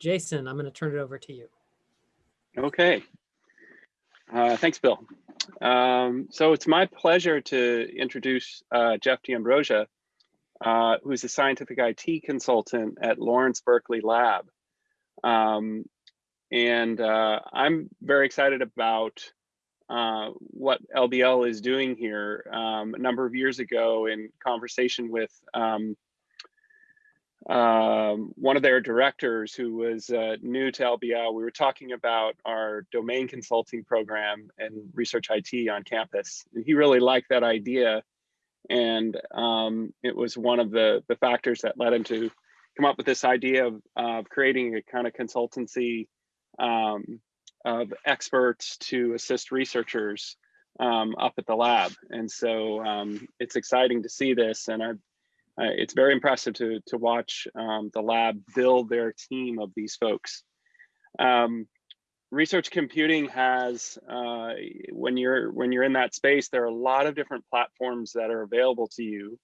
Jason, I'm going to turn it over to you. Okay. Uh, thanks, Bill. Um, so it's my pleasure to introduce uh, Jeff D'Ambrogia, uh, who's a scientific IT consultant at Lawrence Berkeley Lab. Um, and uh, I'm very excited about uh, what LBL is doing here. Um, a number of years ago in conversation with um, one of their directors who was uh, new to LBL, we were talking about our domain consulting program and research IT on campus. And he really liked that idea. And um, it was one of the, the factors that led him to come up with this idea of, creating a kind of consultancy um, of experts to assist researchers um, up at the lab. And so um, it's exciting to see this. And I, uh, it's very impressive to, to watch um, the lab build their team of these folks. Um, research computing has, uh, when you're when you're in that space, there are a lot of different platforms that are available to you.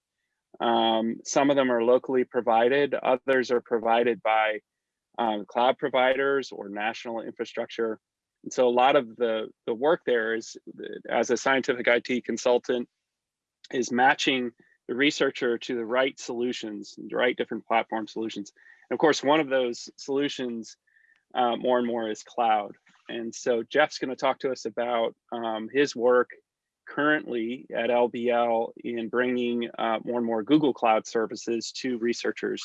Um, some of them are locally provided, others are provided by um, cloud providers or national infrastructure. And so a lot of the, the work there is, as a scientific IT consultant, is matching the researcher to the right solutions, the right different platform solutions. And of course, one of those solutions uh, more and more is cloud. And so Jeff's gonna talk to us about um, his work currently at LBL in bringing uh, more and more Google Cloud services to researchers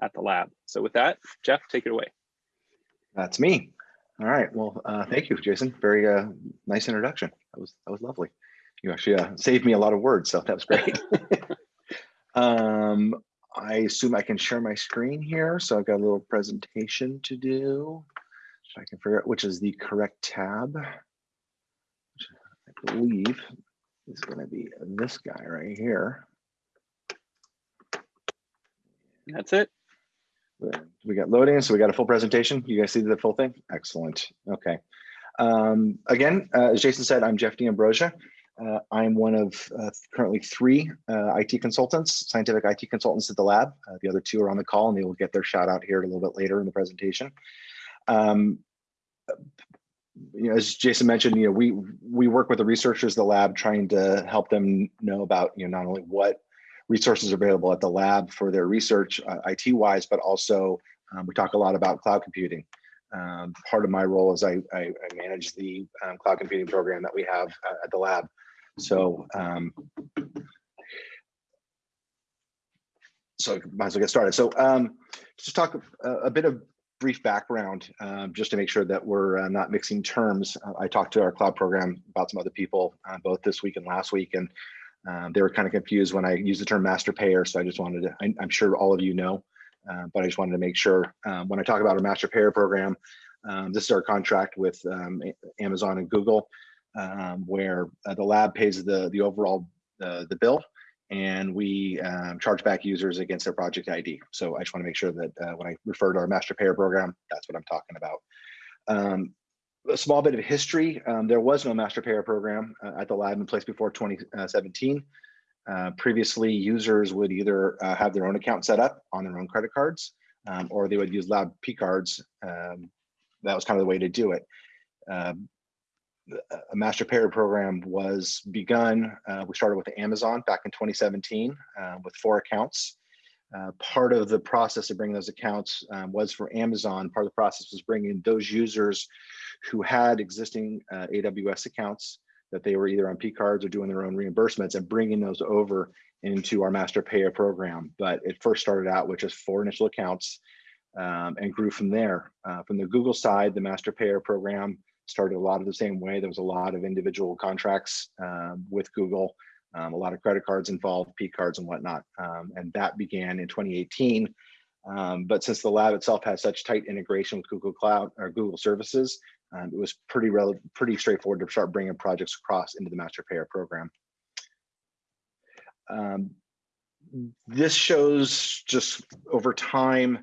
at the lab. So with that, Jeff, take it away. That's me. All right. Well, uh, thank you, Jason. Very uh, nice introduction. That was that was lovely. You actually uh, saved me a lot of words, so that was great. um, I assume I can share my screen here. So I've got a little presentation to do. If I can figure out which is the correct tab, which I believe is going to be this guy right here. That's it. We got loading, so we got a full presentation. You guys see the full thing? Excellent. Okay. Um, again, uh, as Jason said, I'm Jeff D'Ambrogia. Uh, I'm one of uh, currently three uh, IT consultants, scientific IT consultants at the lab. Uh, the other two are on the call and they will get their shout out here a little bit later in the presentation. Um, you know, as Jason mentioned, you know, we we work with the researchers the lab trying to help them know about, you know, not only what resources are available at the lab for their research uh, IT wise, but also um, we talk a lot about cloud computing. Um, part of my role is I, I, I manage the um, cloud computing program that we have uh, at the lab. So, um, so might as well get started. So um, just talk a, a, bit of brief background, um, just to make sure that we're uh, not mixing terms. Uh, I talked to our cloud program about some other people, uh, both this week and last week, and um, they were kind of confused when I used the term master payer. So I just wanted to, I, am sure all of you know, uh, but I just wanted to make sure um, when I talk about a master payer program, um, this is our contract with um, Amazon and Google, um, where uh, the lab pays the, the overall uh, the bill and we um, charge back users against their project ID. So I just want to make sure that uh, when I refer to our master payer program, that's what I'm talking about. Um, a small bit of history. Um, there was no master payer program uh, at the lab in place before 2017. Uh, previously, users would either uh, have their own account set up on their own credit cards, um, or they would use lab P cards. Um, that was kind of the way to do it. A master payer program was begun. Uh, we started with Amazon back in 2017 uh, with four accounts. Uh, part of the process of bringing those accounts um, was for Amazon. Part of the process was bringing those users who had existing uh, AWS accounts that they were either on P cards or doing their own reimbursements and bringing those over into our master payer program. But it first started out with just four initial accounts um, and grew from there. Uh, from the Google side, the master payer program started a lot of the same way. There was a lot of individual contracts um, with Google, um, a lot of credit cards involved, P cards and whatnot. Um, and that began in 2018. Um, but since the lab itself has such tight integration with Google Cloud or Google services, um, it was pretty pretty straightforward to start bringing projects across into the master payer program. This shows just over time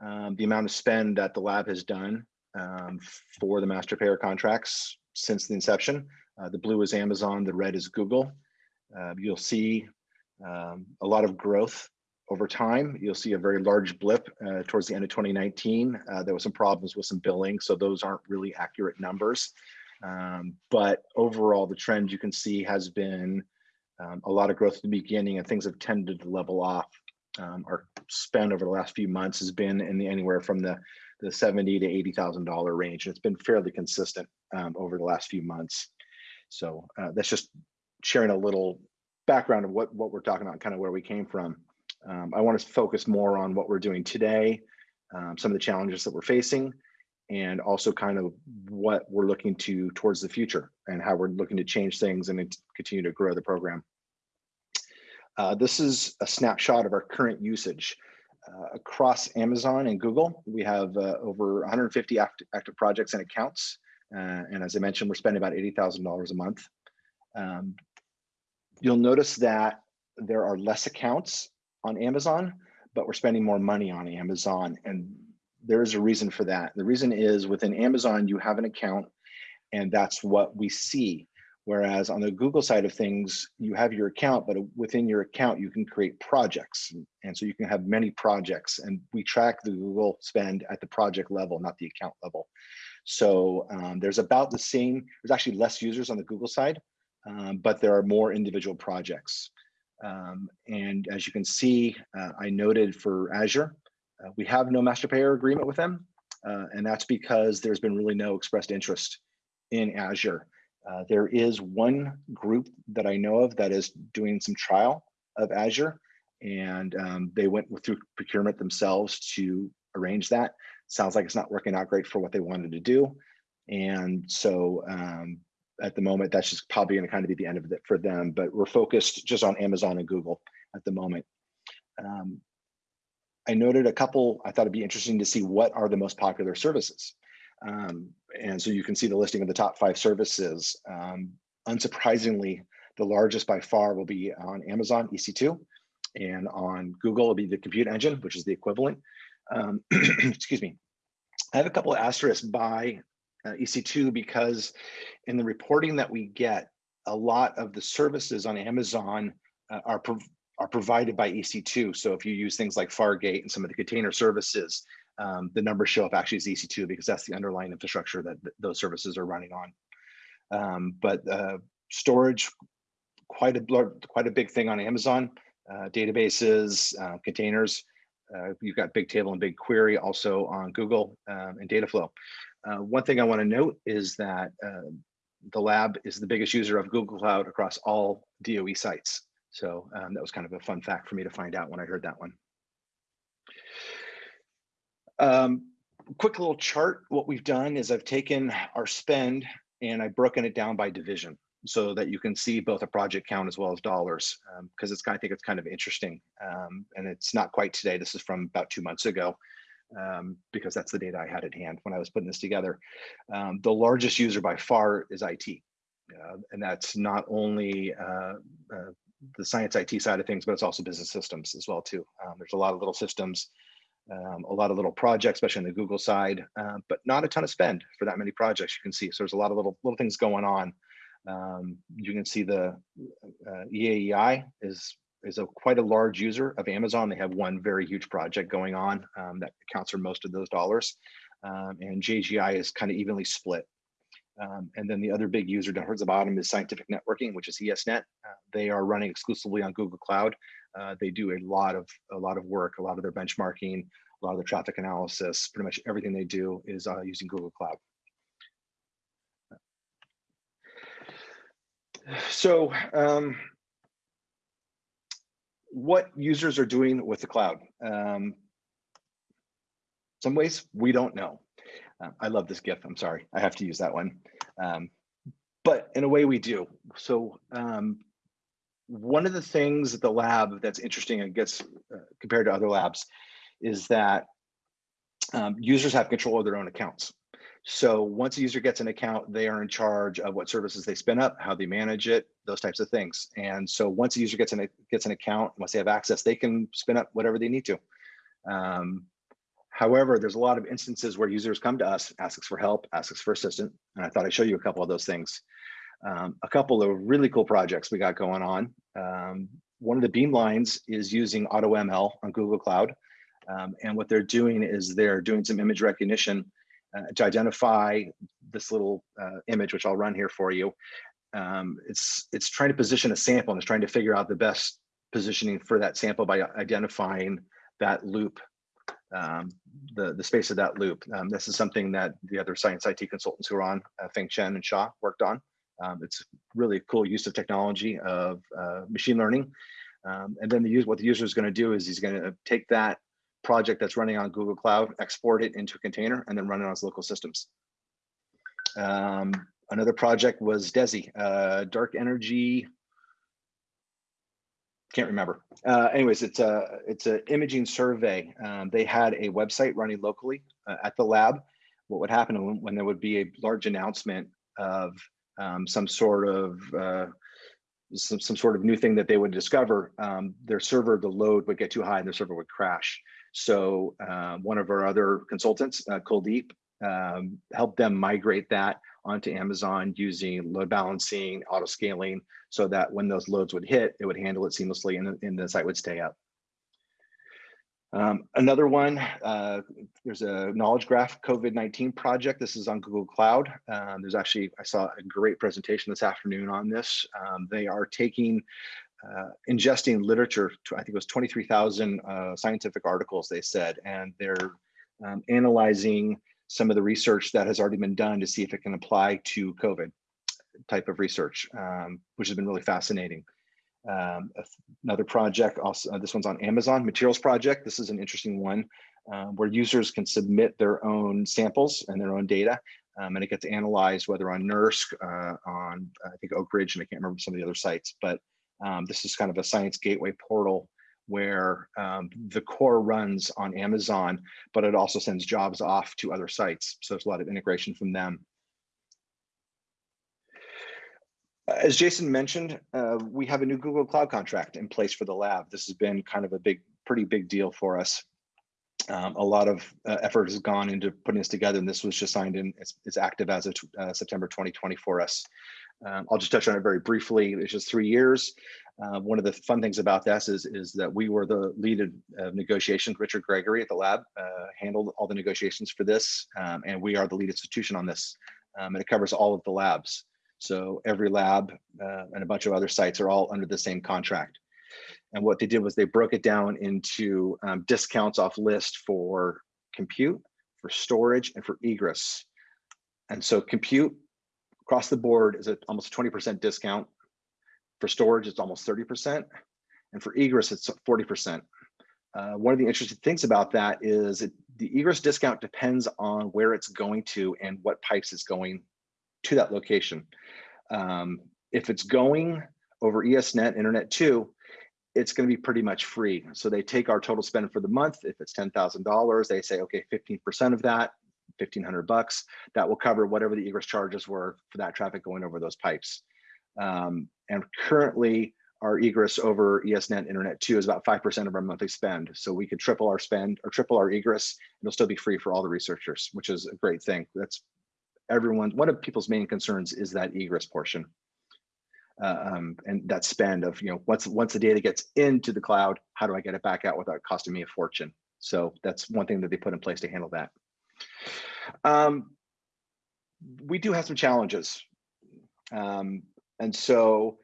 um, the amount of spend that the lab has done um, for the master payer contracts since the inception. Uh, the blue is Amazon, the red is Google. Uh, you'll see um, a lot of growth over time, you'll see a very large blip uh, towards the end of 2019. Uh, there was some problems with some billing, so those aren't really accurate numbers. Um, but overall, the trend you can see has been um, a lot of growth at the beginning and things have tended to level off. Um, our spend over the last few months has been in the anywhere from the the 70 to 80,000 dollar range. And it's been fairly consistent um, over the last few months. So uh, that's just sharing a little background of what what we're talking about, kind of where we came from. Um, I want to focus more on what we're doing today, um, some of the challenges that we're facing, and also kind of what we're looking to towards the future and how we're looking to change things and continue to grow the program. Uh, this is a snapshot of our current usage. Uh, across Amazon and Google, we have uh, over 150 active, active projects and accounts. Uh, and as I mentioned, we're spending about $80,000 a month. Um, you'll notice that there are less accounts on Amazon, but we're spending more money on Amazon. And there is a reason for that. The reason is within Amazon, you have an account and that's what we see. Whereas on the Google side of things, you have your account, but within your account, you can create projects. And so you can have many projects and we track the Google spend at the project level, not the account level. So um, there's about the same, there's actually less users on the Google side, um, but there are more individual projects. Um, and as you can see, uh, I noted for Azure, uh, we have no master payer agreement with them. Uh, and that's because there's been really no expressed interest in Azure. Uh, there is one group that I know of that is doing some trial of Azure and um, they went through procurement themselves to arrange that. Sounds like it's not working out great for what they wanted to do. And so um, at the moment, that's just probably going to kind of be the end of it for them, but we're focused just on Amazon and Google at the moment. Um, I noted a couple, I thought it'd be interesting to see what are the most popular services. Um, and so you can see the listing of the top five services. Um, unsurprisingly, the largest by far will be on Amazon EC2 and on Google will be the compute engine, which is the equivalent. Um, excuse me. I have a couple of asterisks by uh, EC2 because in the reporting that we get, a lot of the services on Amazon uh, are, prov are provided by EC2. So if you use things like Fargate and some of the container services, um, the numbers show up actually as EC2 because that's the underlying infrastructure that th those services are running on. Um, but uh, storage, quite a quite a big thing on Amazon. Uh, databases, uh, containers. Uh, you've got Bigtable and BigQuery also on Google um, and Dataflow. Uh, one thing I want to note is that uh, the lab is the biggest user of Google Cloud across all DOE sites. So um, that was kind of a fun fact for me to find out when I heard that one. Um, quick little chart. What we've done is I've taken our spend and I've broken it down by division so that you can see both a project count as well as dollars because um, it's kind of, I think it's kind of interesting um, and it's not quite today. This is from about two months ago um, because that's the data I had at hand when I was putting this together. Um, the largest user by far is IT. Uh, and that's not only uh, uh, the science IT side of things, but it's also business systems as well too. Um, there's a lot of little systems, um, a lot of little projects, especially on the Google side, uh, but not a ton of spend for that many projects you can see. So there's a lot of little little things going on. Um, you can see the uh, EAEI is is a quite a large user of Amazon. They have one very huge project going on um, that accounts for most of those dollars. Um, and JGI is kind of evenly split. Um, and then the other big user down towards the bottom is Scientific Networking, which is ESNet. Uh, they are running exclusively on Google Cloud. Uh, they do a lot of a lot of work, a lot of their benchmarking, a lot of their traffic analysis. Pretty much everything they do is uh, using Google Cloud. So um, what users are doing with the cloud. Um, some ways we don't know. Uh, I love this GIF. I'm sorry, I have to use that one. Um, but in a way we do. So um, one of the things at the lab that's interesting and gets uh, compared to other labs is that um, users have control of their own accounts. So once a user gets an account, they are in charge of what services they spin up, how they manage it, those types of things. And so once a user gets an gets an account, once they have access, they can spin up whatever they need to. Um, however, there's a lot of instances where users come to us, ask us for help, ask us for assistance, and I thought I'd show you a couple of those things. Um, a couple of really cool projects we got going on. Um, one of the beamlines is using AutoML on Google Cloud. Um, and what they're doing is they're doing some image recognition uh, to identify this little uh, image, which I'll run here for you. Um, it's it's trying to position a sample and it's trying to figure out the best positioning for that sample by identifying that loop, um, the the space of that loop. Um, this is something that the other science IT consultants who are on, uh, Feng Chen and Shaw, worked on. Um, it's really cool use of technology of uh, machine learning. Um, and then the use what the user is going to do is he's going to take that project that's running on Google Cloud, export it into a container, and then run it on his local systems. Um, another project was DESI, uh, Dark Energy. Can't remember. Uh, anyways, it's a it's an imaging survey. Um, they had a website running locally uh, at the lab. What would happen when, when there would be a large announcement of um, some sort of uh, some, some sort of new thing that they would discover, um, their server, the load would get too high and their server would crash. So um, one of our other consultants, uh, Kuldeep, um, helped them migrate that onto Amazon using load balancing, auto scaling, so that when those loads would hit, it would handle it seamlessly and, and the site would stay up. Um, another one, uh, there's a knowledge graph COVID-19 project. This is on Google Cloud. Um, there's actually, I saw a great presentation this afternoon on this. Um, they are taking, uh, ingesting literature, to, I think it was 23,000 uh, scientific articles, they said, and they're um, analyzing some of the research that has already been done to see if it can apply to COVID type of research, um, which has been really fascinating. Um, another project, also uh, this one's on Amazon Materials Project. This is an interesting one uh, where users can submit their own samples and their own data, um, and it gets analyzed whether on NERSC, uh, on I think Oak Ridge, and I can't remember some of the other sites, but um, this is kind of a science gateway portal where um, the core runs on Amazon, but it also sends jobs off to other sites. So there's a lot of integration from them. As Jason mentioned, uh, we have a new Google Cloud contract in place for the lab. This has been kind of a big, pretty big deal for us. Um, a lot of uh, effort has gone into putting this together, and this was just signed in. It's, it's active as of uh, September 2020 for us. Um, I'll just touch on it very briefly. It's just three years. Uh, one of the fun things about this is, is that we were the lead of negotiations. Richard Gregory at the lab uh, handled all the negotiations for this, um, and we are the lead institution on this. Um, and it covers all of the labs. So every lab uh, and a bunch of other sites are all under the same contract. And what they did was they broke it down into um, discounts off list for compute, for storage, and for egress. And so compute across the board is at almost 20% discount. For storage, it's almost 30%. And for egress, it's 40%. Uh, one of the interesting things about that is it, the egress discount depends on where it's going to and what pipes is going to that location. Um, if it's going over ESNet, Internet 2, it's going to be pretty much free. So they take our total spend for the month. If it's $10,000, they say, okay, 15% of that, 1500 bucks, that will cover whatever the egress charges were for that traffic going over those pipes. Um, and currently our egress over ESNet Internet 2 is about 5% of our monthly spend. So we could triple our spend or triple our egress. It'll still be free for all the researchers, which is a great thing. That's everyone, one of people's main concerns is that egress portion. Uh, um, and that spend of, you know, once, once the data gets into the cloud, how do I get it back out without costing me a fortune? So that's one thing that they put in place to handle that. Um, we do have some challenges. Um, and so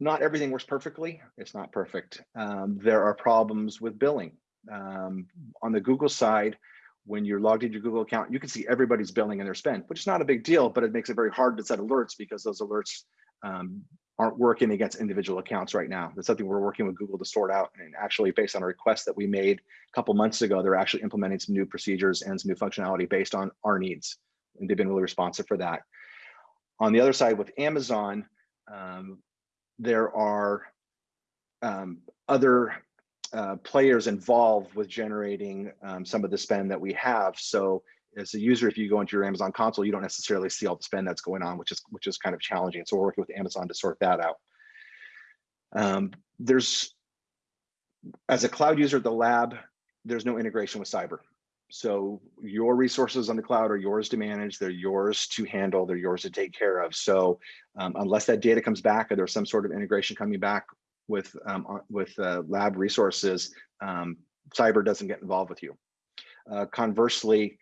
not everything works perfectly. It's not perfect. Um, there are problems with billing. Um, on the Google side, when you're logged into your Google account, you can see everybody's billing and their spend, which is not a big deal, but it makes it very hard to set alerts because those alerts um, aren't working against individual accounts right now. That's something we're working with Google to sort out. And actually based on a request that we made a couple months ago, they're actually implementing some new procedures and some new functionality based on our needs. And they've been really responsive for that. On the other side with Amazon, um, there are um, other uh, players involved with generating um, some of the spend that we have. So as a user, if you go into your Amazon console, you don't necessarily see all the spend that's going on, which is which is kind of challenging. So we're working with Amazon to sort that out. Um, there's, as a cloud user at the lab, there's no integration with cyber. So your resources on the cloud are yours to manage, they're yours to handle, they're yours to take care of. So um, unless that data comes back or there's some sort of integration coming back, with um, with uh, lab resources, um, cyber doesn't get involved with you. Uh, conversely,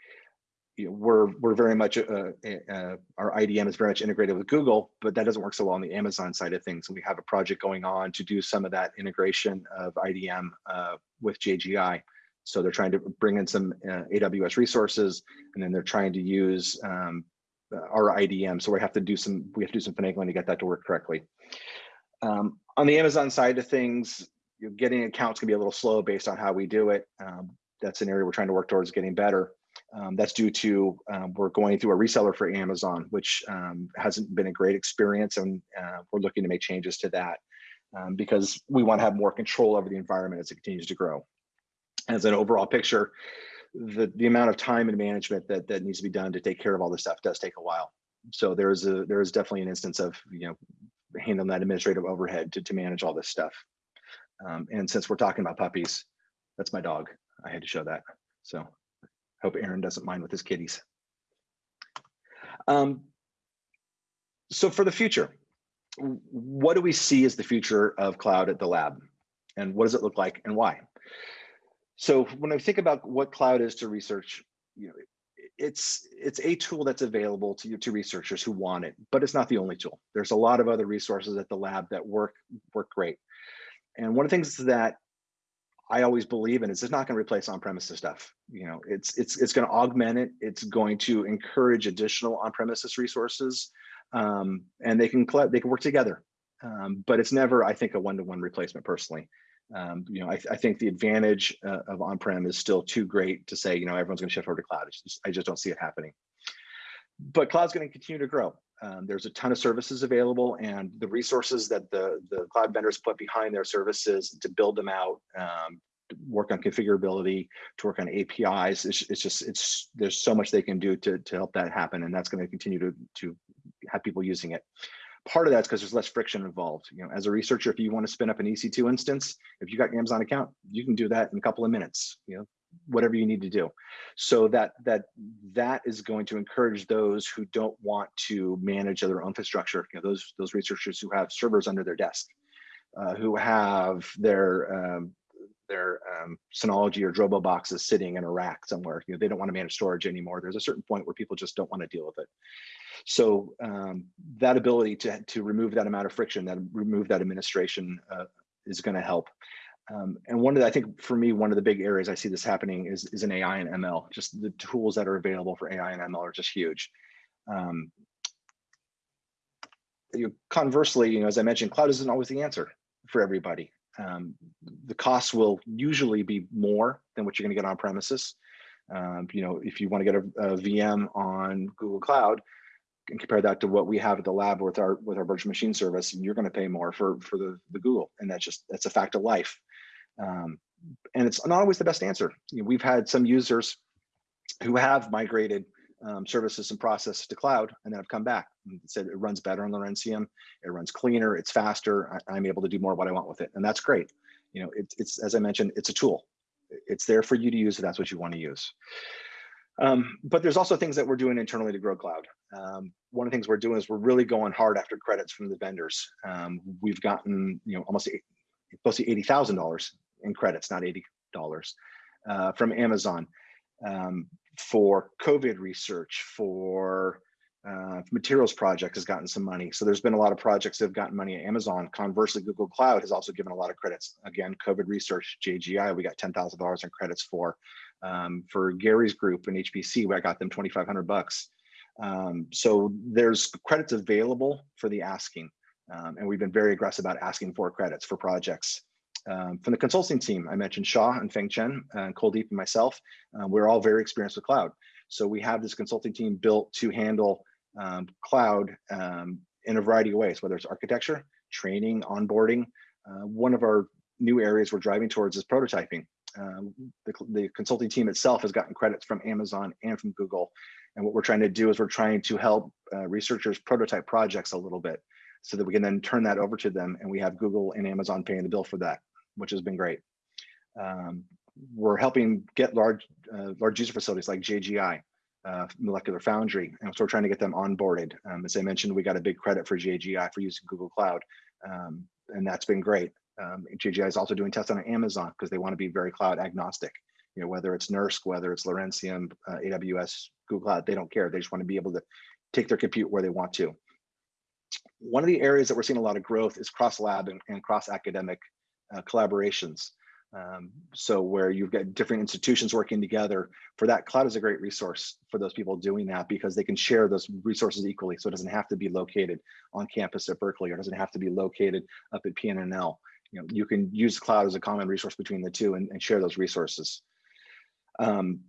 you know, we're we're very much uh, uh, our IDM is very much integrated with Google, but that doesn't work so well on the Amazon side of things. And we have a project going on to do some of that integration of IDM uh, with JGI. So they're trying to bring in some uh, AWS resources, and then they're trying to use um, our IDM. So we have to do some we have to do some finagling to get that to work correctly. Um, on the Amazon side of things, you know, getting accounts can be a little slow based on how we do it. Um, that's an area we're trying to work towards getting better. Um, that's due to um, we're going through a reseller for Amazon, which um, hasn't been a great experience, and uh, we're looking to make changes to that um, because we want to have more control over the environment as it continues to grow. As an overall picture, the the amount of time and management that that needs to be done to take care of all this stuff does take a while. So there is a there is definitely an instance of you know handling that administrative overhead to to manage all this stuff. Um, and since we're talking about puppies, that's my dog. I had to show that. So hope Aaron doesn't mind with his kitties. Um, so for the future, what do we see as the future of cloud at the lab? And what does it look like and why? So when I think about what cloud is to research, you know, it's it's a tool that's available to to researchers who want it, but it's not the only tool. There's a lot of other resources at the lab that work work great. And one of the things that I always believe in is it's not going to replace on-premises stuff. You know, it's it's it's going to augment it. It's going to encourage additional on-premises resources, um, and they can they can work together. Um, but it's never, I think, a one-to-one replacement personally. Um, you know, I, I think the advantage uh, of on-prem is still too great to say, you know, everyone's going to shift over to cloud. Just, I just don't see it happening. But cloud's going to continue to grow. Um, there's a ton of services available, and the resources that the the cloud vendors put behind their services to build them out, um, work on configurability, to work on APIs. It's, it's just it's there's so much they can do to to help that happen, and that's going to continue to to have people using it part of that's because there's less friction involved. You know, as a researcher, if you want to spin up an EC2 instance, if you got your Amazon account, you can do that in a couple of minutes. You know, whatever you need to do. So that that that is going to encourage those who don't want to manage their own infrastructure. You know, those those researchers who have servers under their desk, uh, who have their um, their um, Synology or Drobo boxes sitting in a rack somewhere. You know, they don't want to manage storage anymore. There's a certain point where people just don't want to deal with it. So um, that ability to, to remove that amount of friction, that remove that administration uh, is going to help. Um, and one of the, I think for me, one of the big areas I see this happening is, is in AI and ML. Just the tools that are available for AI and ML are just huge. Um, you, conversely, you know, as I mentioned, cloud isn't always the answer for everybody. Um, the costs will usually be more than what you're going to get on premises. Um, you know, if you want to get a, a VM on Google Cloud, and compare that to what we have at the lab with our with our virtual machine service, and you're going to pay more for for the the Google, and that's just that's a fact of life. Um, and it's not always the best answer. You know, we've had some users who have migrated um, services and processes to cloud, and then have come back and said it runs better on Lawrencium, it runs cleaner, it's faster, I, am able to do more of what I want with it, and that's great. You know, it, it's as I mentioned, it's a tool. It's there for you to use if that's what you want to use. Um, but there's also things that we're doing internally to grow cloud. Um, one of the things we're doing is we're really going hard after credits from the vendors. Um, we've gotten, you know, almost close to eighty thousand dollars in credits, not eighty dollars, uh, from Amazon um, for COVID research, for uh, materials project has gotten some money. So there's been a lot of projects that have gotten money at Amazon. Conversely, Google Cloud has also given a lot of credits. Again, COVID research, JGI, we got $10,000 in credits for. Um, for Gary's group and HPC, I got them 2,500 bucks. Um, so there's credits available for the asking. Um, and we've been very aggressive about asking for credits for projects. Um, from the consulting team, I mentioned Shaw and Feng Chen and Kuldeep and myself. Uh, we're all very experienced with cloud. So we have this consulting team built to handle um, cloud um, in a variety of ways, whether it's architecture, training, onboarding. Uh, one of our new areas we're driving towards is prototyping. Um, the, the, consulting team itself has gotten credits from Amazon and from Google. And what we're trying to do is we're trying to help uh, researchers prototype projects a little bit so that we can then turn that over to them and we have Google and Amazon paying the bill for that, which has been great. Um, we're helping get large, uh, large user facilities like JGI uh, Molecular Foundry, and so we're trying to get them onboarded. Um, as I mentioned, we got a big credit for JGI for using Google Cloud, um, and that's been great. Um, JGI is also doing tests on Amazon because they want to be very cloud agnostic. You know, whether it's NERSC, whether it's Lawrencium, uh, AWS, Google Cloud, they don't care. They just want to be able to take their compute where they want to. One of the areas that we're seeing a lot of growth is cross lab and, and cross academic uh, collaborations. Um, so where you've got different institutions working together for that, cloud is a great resource for those people doing that because they can share those resources equally. So it doesn't have to be located on campus at Berkeley or doesn't have to be located up at PNNL. You know, you can use cloud as a common resource between the two and, and share those resources. Um,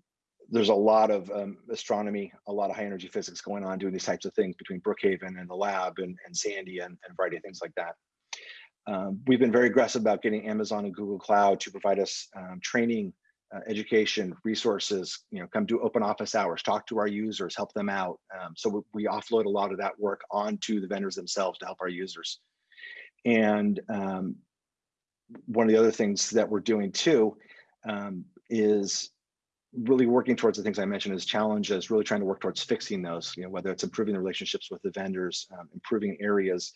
there's a lot of um, astronomy, a lot of high energy physics going on doing these types of things between Brookhaven and the lab and, and Sandia and, and a variety of things like that. Um, we've been very aggressive about getting Amazon and Google Cloud to provide us um, training, uh, education, resources, you know, come do open office hours, talk to our users, help them out. Um, so we, we, offload a lot of that work onto the vendors themselves to help our users. And um, one of the other things that we're doing too um, is really working towards the things I mentioned as challenges, really trying to work towards fixing those, you know, whether it's improving the relationships with the vendors, um, improving areas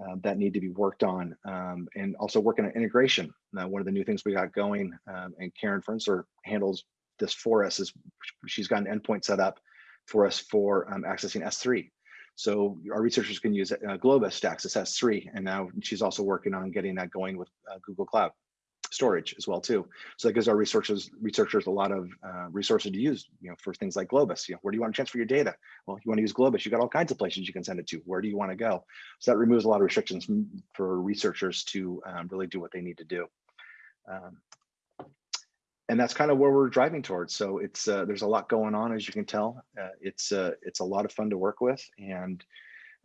uh, that need to be worked on, um, and also working on integration. Now, one of the new things we got going, um, and Karen Fernsler handles this for us, is she's got an endpoint set up for us for um, accessing S3. So our researchers can use uh, Globus to access S3, and now she's also working on getting that going with uh, Google Cloud storage as well too. So that gives our researchers researchers a lot of uh, resources to use, you know, for things like Globus. You know, where do you want to transfer your data? Well, you want to use Globus. You got all kinds of places you can send it to. Where do you want to go? So that removes a lot of restrictions for researchers to um, really do what they need to do. Um, and that's kind of where we're driving towards. So it's uh, there's a lot going on, as you can tell. Uh, it's uh, it's a lot of fun to work with, and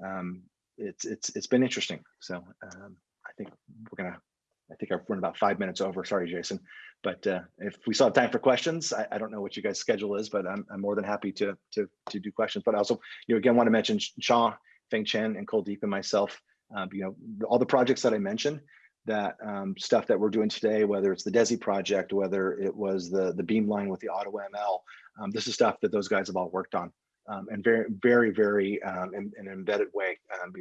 um, it's it's it's been interesting. So um, I think we're gonna I think I've run about five minutes over. Sorry, Jason. But uh, if we still have time for questions, I, I, don't know what you guys' schedule is, but I'm, I'm more than happy to, to, to do questions. But I also, you know, again, want to mention Sean, Feng Chen, and Kuldeep and myself. Um, you know, all the projects that I mentioned, that um, stuff that we're doing today, whether it's the DESI project, whether it was the the Beamline with the AutoML, um, this is stuff that those guys have all worked on. Um, and very, very, very um, in, in, an embedded way. Um,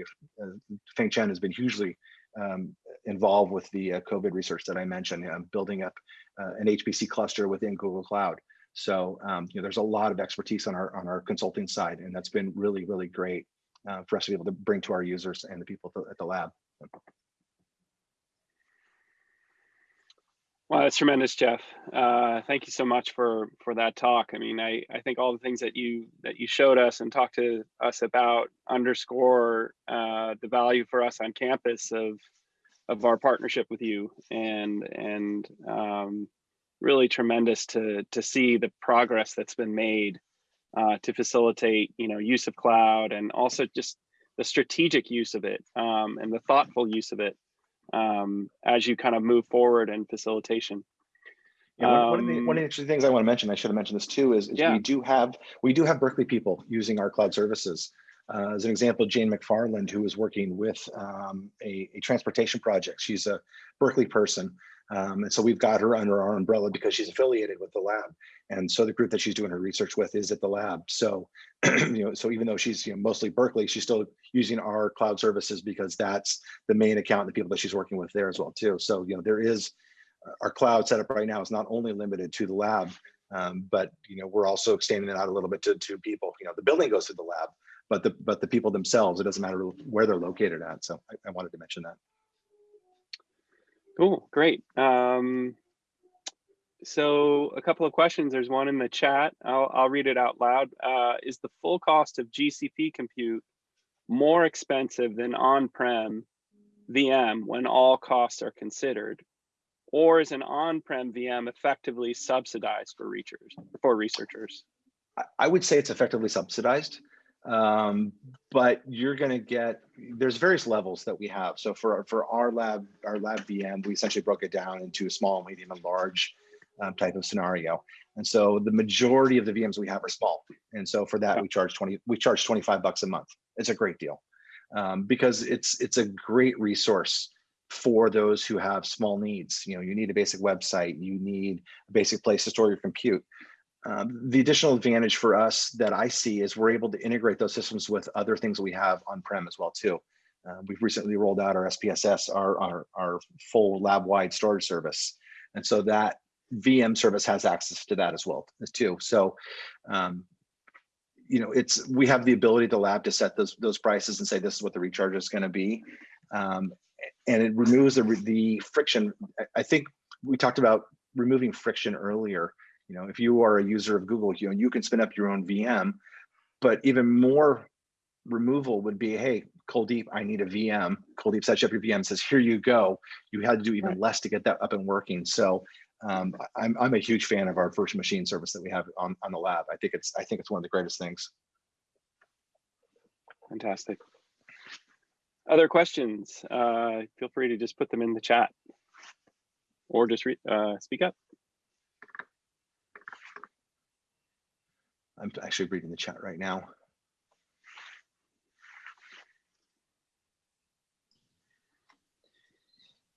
uh, Feng Chen has been hugely um, involved with the uh, COVID research that I mentioned, building up uh, an HPC cluster within Google Cloud. So um, you know, there's a lot of expertise on our on our consulting side, and that's been really, really great uh, for us to be able to bring to our users and the people at the lab. Well, that's tremendous, Jeff. Uh, thank you so much for for that talk. I mean, I I think all the things that you that you showed us and talked to us about underscore uh, the value for us on campus of of our partnership with you and and um, really tremendous to to see the progress that's been made uh, to facilitate you know use of cloud and also just the strategic use of it um, and the thoughtful use of it um, as you kind of move forward in facilitation. Yeah, one, one, of the, one of the interesting things I want to mention, I should have mentioned this too, is, is yeah. we do have we do have Berkeley people using our cloud services. Uh, as an example, Jane McFarland, who is working with um, a, a, transportation project. She's a Berkeley person. Um, and so we've got her under our umbrella because she's affiliated with the lab. And so the group that she's doing her research with is at the lab. So, you know, so even though she's you know, mostly Berkeley, she's still using our cloud services because that's the main account, and the people that she's working with there as well too. So, you know, there is uh, our cloud setup right now is not only limited to the lab, um, but you know, we're also extending it out a little bit to, to people. You know, the building goes to the lab, but the but the people themselves, it doesn't matter where they're located at. So I, I wanted to mention that. Cool, great. Um, so a couple of questions. There's one in the chat. I'll, I'll read it out loud. Uh, is the full cost of GCP compute more expensive than on-prem VM when all costs are considered? Or is an on-prem VM effectively subsidized for researchers? For researchers? I would say it's effectively subsidized. Um, but you're going to get there's various levels that we have. So for for our lab, our lab VM, we essentially broke it down into a small, medium, and large um, type of scenario. And so the majority of the VMs we have are small. And so for that, we charge 20, we charge 25 bucks a month. It's a great deal um, because it's it's a great resource for those who have small needs. You know, you need a basic website, you need a basic place to store your compute. Um, the additional advantage for us that I see is we're able to integrate those systems with other things we have on-prem as well too. Uh, we've recently rolled out our SPSS, our, our, our full lab-wide storage service. And so that VM service has access to that as well too. So, um, you know, it's we have the ability to lab to set those those prices and say this is what the recharge is going to be, um, and it removes the the friction. I think we talked about removing friction earlier. You know, if you are a user of Google, you know, you can spin up your own VM, but even more removal would be, hey, Kuldeep, I need a VM. Kuldeep sets up your VM, says, here you go. You had to do even less to get that up and working. So um, I'm, I'm a huge fan of our virtual machine service that we have on, on the lab. I think it's I think it's one of the greatest things. Fantastic. Other questions? Uh, feel free to just put them in the chat or just uh, speak up. I'm actually reading the chat right now.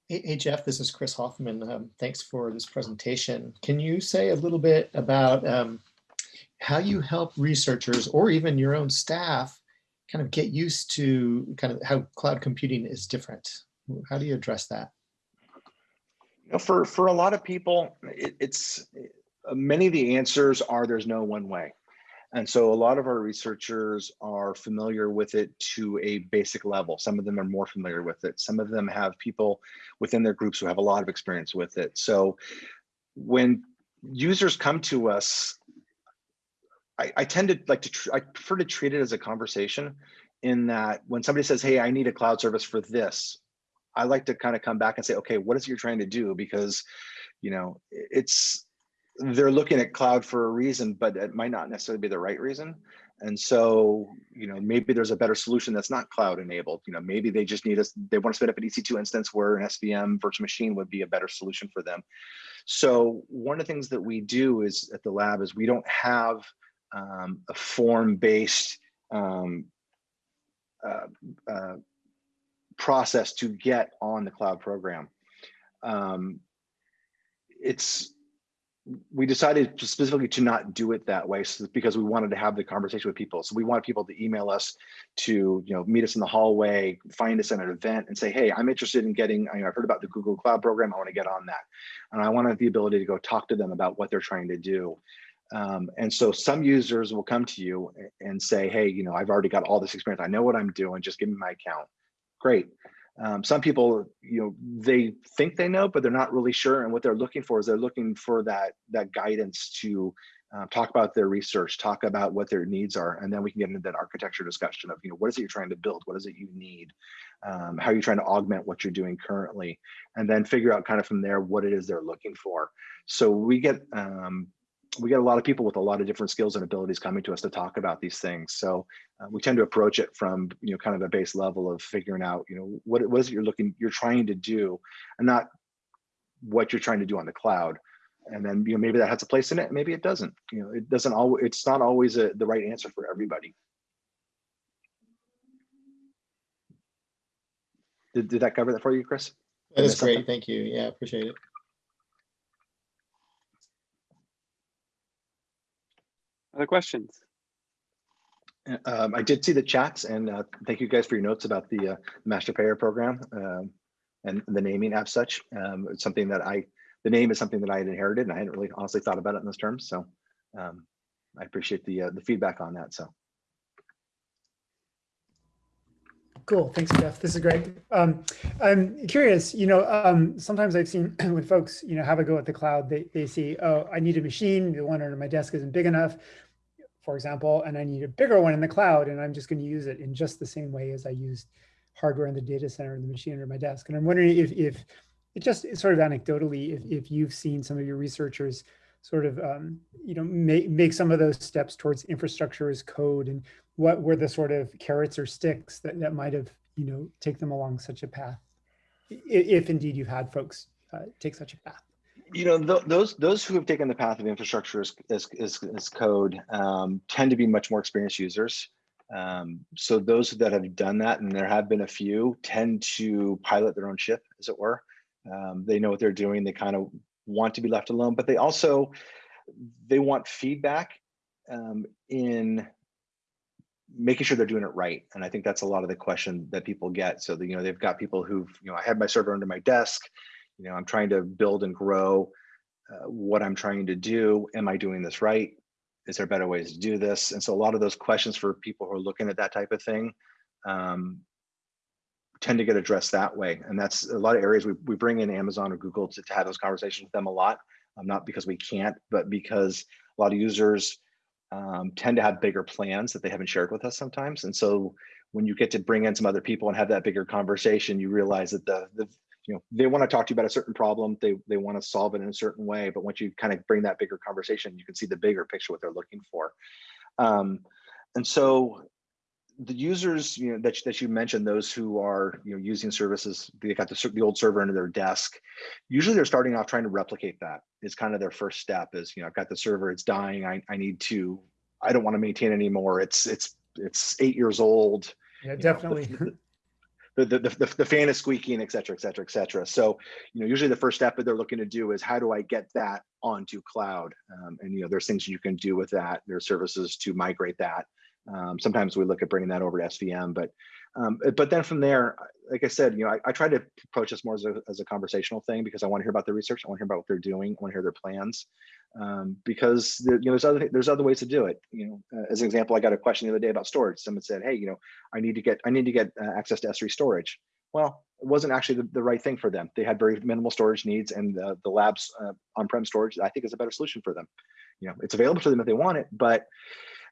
Hey, hey, Jeff, this is Chris Hoffman. Um, thanks for this presentation. Can you say a little bit about um, how you help researchers or even your own staff kind of get used to kind of how cloud computing is different? How do you address that? You know, for, for a lot of people, it, it's many of the answers are there's no one way. And so a lot of our researchers are familiar with it to a basic level. Some of them are more familiar with it. Some of them have people within their groups who have a lot of experience with it. So when users come to us, I, I tend to like to, I prefer to treat it as a conversation in that when somebody says, hey, I need a cloud service for this, I like to kind of come back and say, okay, what is it you're trying to do? Because, you know, it's, they're looking at cloud for a reason, but it might not necessarily be the right reason. And so, you know, maybe there's a better solution that's not cloud enabled. You know, maybe they just need us, they want to spin up an EC2 instance where an SVM virtual machine would be a better solution for them. So one of the things that we do is at the lab is we don't have um, a form-based um, uh, uh, process to get on the cloud program. Um, it's we decided specifically to not do it that way because we wanted to have the conversation with people. So we want people to email us to, you know, meet us in the hallway, find us at an event and say, hey, I'm interested in getting, you know, I've heard about the Google Cloud program. I want to get on that. And I want the ability to go talk to them about what they're trying to do. Um, and so some users will come to you and say, hey, you know, I've already got all this experience. I know what I'm doing. Just give me my account. Great. Um, some people, you know, they think they know, but they're not really sure. And what they're looking for is they're looking for that that guidance to uh, talk about their research, talk about what their needs are, and then we can get into that architecture discussion of, you know, what is it you're trying to build? What is it you need? Um, how are you trying to augment what you're doing currently? And then figure out kind of from there what it is they're looking for. So we get um, we get a lot of people with a lot of different skills and abilities coming to us to talk about these things. So uh, we tend to approach it from, you know, kind of a base level of figuring out, you know, what, what is it you're looking, you're trying to do and not what you're trying to do on the cloud. And then, you know, maybe that has a place in it. Maybe it doesn't, you know, it doesn't always, it's not always a, the right answer for everybody. Did, did that cover that for you, Chris? That is something? great. Thank you. Yeah, appreciate it. Other questions? Um, I did see the chats and uh, thank you guys for your notes about the uh, master payer program um, and the naming as such. Um, it's something that I, the name is something that I had inherited and I hadn't really honestly thought about it in those terms. So um, I appreciate the uh, the feedback on that. So Cool. Thanks, Jeff. This is great. Um, I'm curious, you know, um, sometimes I've seen when folks, you know, have a go at the cloud, they, they see, oh, I need a machine. The one under my desk isn't big enough, for example, and I need a bigger one in the cloud. And I'm just going to use it in just the same way as I used hardware in the data center and the machine under my desk. And I'm wondering if, if it just sort of anecdotally, if, if you've seen some of your researchers sort of, um, you know, make, make some of those steps towards infrastructure as code and what were the sort of carrots or sticks that, that might have, you know, take them along such a path, if, indeed you've had folks uh, take such a path. You know th those those who have taken the path of infrastructure as as, as, as code um, tend to be much more experienced users. Um, so those that have done that, and there have been a few, tend to pilot their own ship, as it were. Um, they know what they're doing. They kind of want to be left alone, but they also they want feedback um, in making sure they're doing it right. And I think that's a lot of the question that people get. So, you know, they've got people who've, you know, I had my server under my desk, you know, I'm trying to build and grow uh, what I'm trying to do. Am I doing this right? Is there better ways to do this? And so a lot of those questions for people who are looking at that type of thing um, tend to get addressed that way. And that's a lot of areas we, we bring in Amazon or Google to, to have those conversations with them a lot. Um, not because we can't, but because a lot of users um, tend to have bigger plans that they haven't shared with us sometimes. And so when you get to bring in some other people and have that bigger conversation, you realize that the, the you know, they want to talk to you about a certain problem. They, they want to solve it in a certain way. But once you kind of bring that bigger conversation, you can see the bigger picture, what they're looking for. Um, and so the users you know that, that you mentioned those who are you know using services they got the, the old server under their desk usually they're starting off trying to replicate that is kind of their first step is you know i've got the server it's dying i, I need to i don't want to maintain anymore it's it's it's eight years old Yeah, you know, definitely. the, the, the, the, fan is squeaking et cetera et cetera et cetera. So you know usually the first step that they're looking to do is how do i get that onto cloud? Um, and you know there's things you can do with that. There's services to migrate that. Um, sometimes we look at bringing that over to SVM, but um, but then from there, like I said, you know, I, I try to approach this more as a, as a conversational thing because I want to hear about their research. I want to hear about what they're doing. I want to hear their plans um, because you know there's other there's other ways to do it. You know, uh, as an example, I got a question the other day about storage. Someone said, "Hey, you know, I need to get I need to get uh, access to S3 storage." Well, it wasn't actually the, the right thing for them. They had very minimal storage needs, and the, the labs uh, on-prem storage I think is a better solution for them. You know, it's available to them if they want it, but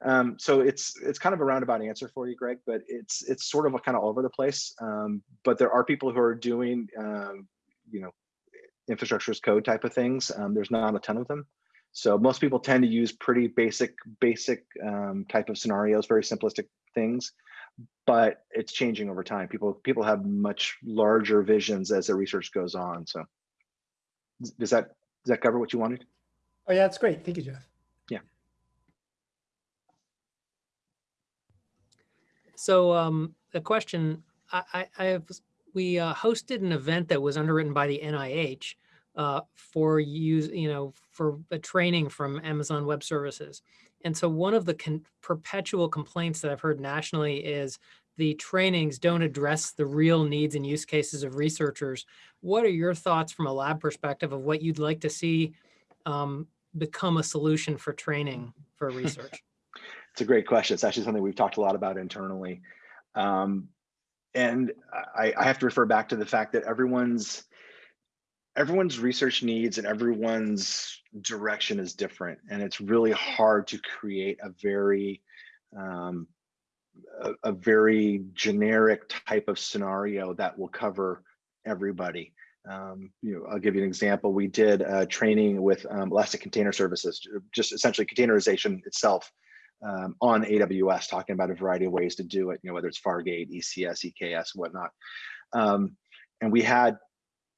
um, so it's it's kind of a roundabout answer for you, Greg, but it's it's sort of a kind of all over the place. Um, but there are people who are doing, um, you know, infrastructure as code type of things. Um, there's not a ton of them. So most people tend to use pretty basic, basic um, type of scenarios, very simplistic things, but it's changing over time. People people have much larger visions as the research goes on. So does that does that cover what you wanted? Oh yeah, that's great. Thank you, Jeff. So um, the question, I, I, I have, we uh, hosted an event that was underwritten by the NIH uh, for use, you know, for a training from Amazon Web Services. And so one of the con perpetual complaints that I've heard nationally is the trainings don't address the real needs and use cases of researchers. What are your thoughts from a lab perspective of what you'd like to see um, become a solution for training for research? It's a great question. It's actually something we've talked a lot about internally. Um, and I, I, have to refer back to the fact that everyone's everyone's research needs and everyone's direction is different. And it's really hard to create a very um, a, a very generic type of scenario that will cover everybody. Um, you know, I'll give you an example. We did training with um, Elastic Container Services, just essentially containerization itself um, on AWS, talking about a variety of ways to do it, you know, whether it's Fargate, ECS, EKS, whatnot. Um, and we had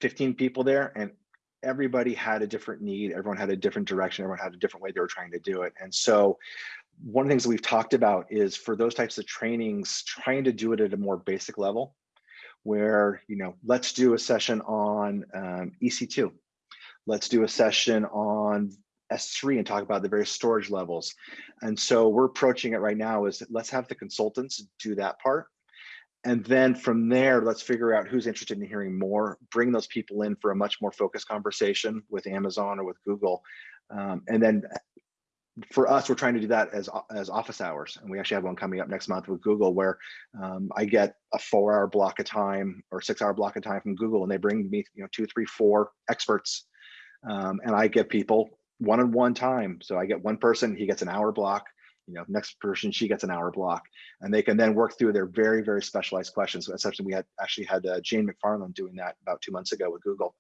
15 people there and everybody had a different need. Everyone had a different direction. Everyone had a different way they were trying to do it. And so one of the things that we've talked about is for those types of trainings, trying to do it at a more basic level where, you know, let's do a session on um, EC2. Let's do a session on S3 and talk about the various storage levels. And so we're approaching it right now is let's have the consultants do that part. And then from there, let's figure out who's interested in hearing more, bring those people in for a much more focused conversation with Amazon or with Google. Um, and then for us, we're trying to do that as, as office hours. And we actually have one coming up next month with Google where um, I get a four hour block of time or six hour block of time from Google and they bring me, you know, two, three, four experts. Um, and I get people one-on-one time. So I get one person, he gets an hour block, you know, next person, she gets an hour block, and they can then work through their very, very specialized questions. So essentially, we had actually had uh, Jane McFarland doing that about two months ago with Google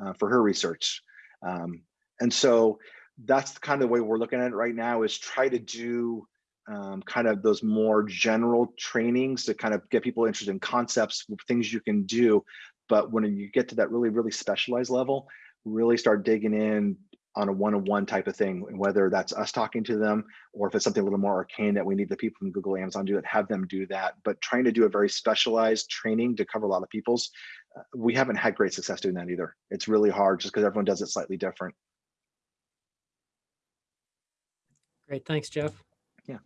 uh, for her research. Um, and so that's kind of the way we're looking at it right now is try to do um, kind of those more general trainings to kind of get people interested in concepts, things you can do. But when you get to that really, really specialized level, really start digging in on a one-on-one type of thing, whether that's us talking to them or if it's something a little more arcane that we need the people from Google, Amazon do it, have them do that. But trying to do a very specialized training to cover a lot of people's, uh, we haven't had great success doing that either. It's really hard just because everyone does it slightly different. Great, thanks, Jeff. Yeah.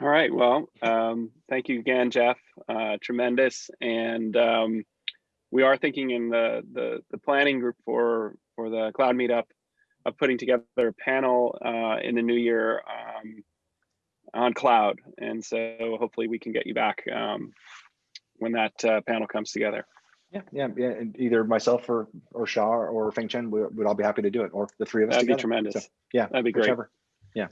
All right, well, um, thank you again, Jeff. Uh, tremendous. And um, we are thinking in the, the, the planning group for, for the cloud meetup of putting together a panel uh, in the new year um, on cloud. And so hopefully we can get you back um, when that uh, panel comes together. Yeah, yeah, yeah. and Either myself or, or Shah or Feng Chen, we would all be happy to do it, or the three of us That'd be tremendous. So, Yeah. That'd be great. whichever. Yeah.